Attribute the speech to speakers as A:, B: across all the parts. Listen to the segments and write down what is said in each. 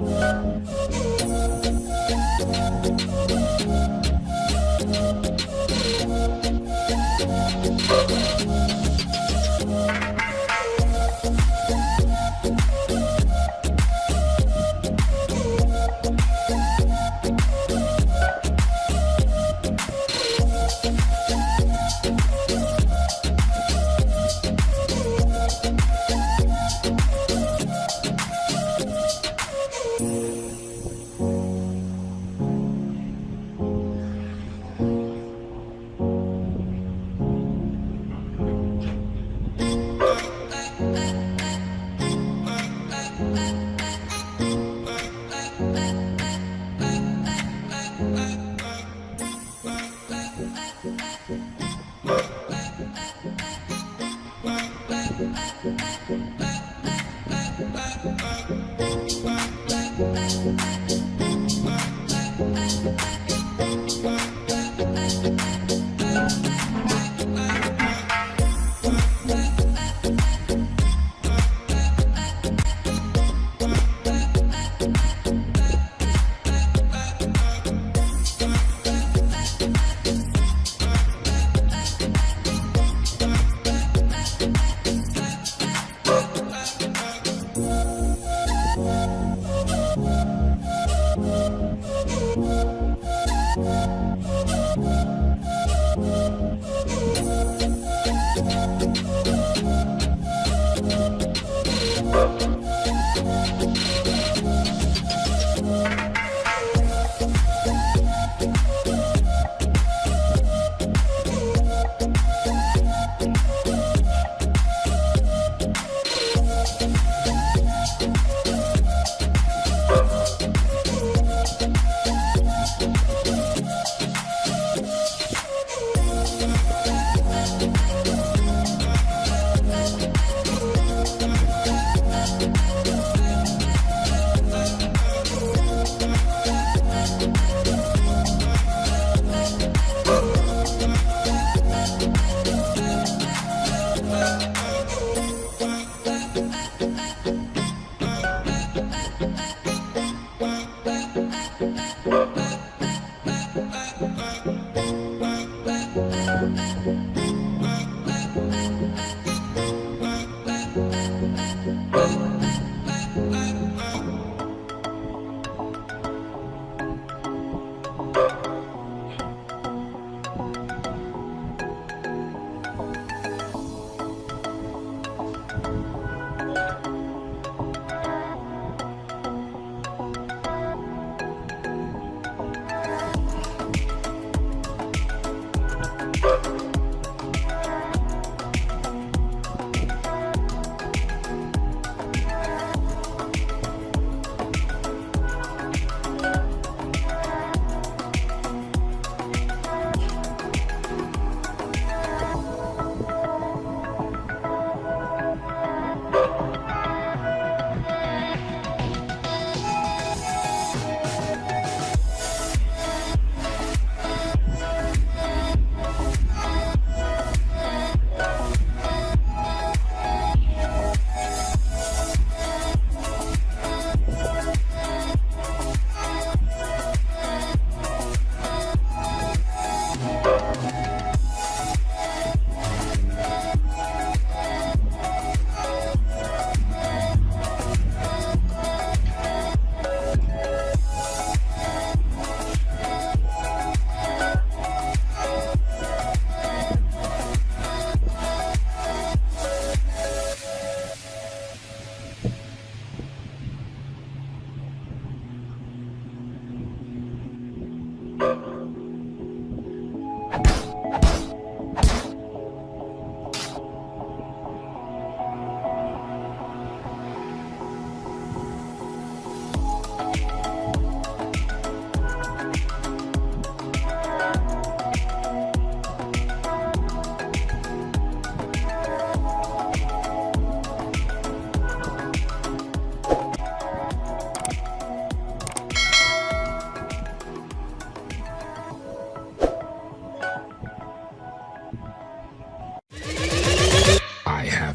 A: Bye. Thank you.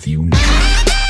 A: you now.